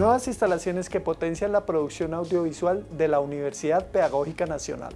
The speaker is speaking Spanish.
Nuevas instalaciones que potencian la producción audiovisual de la Universidad Pedagógica Nacional.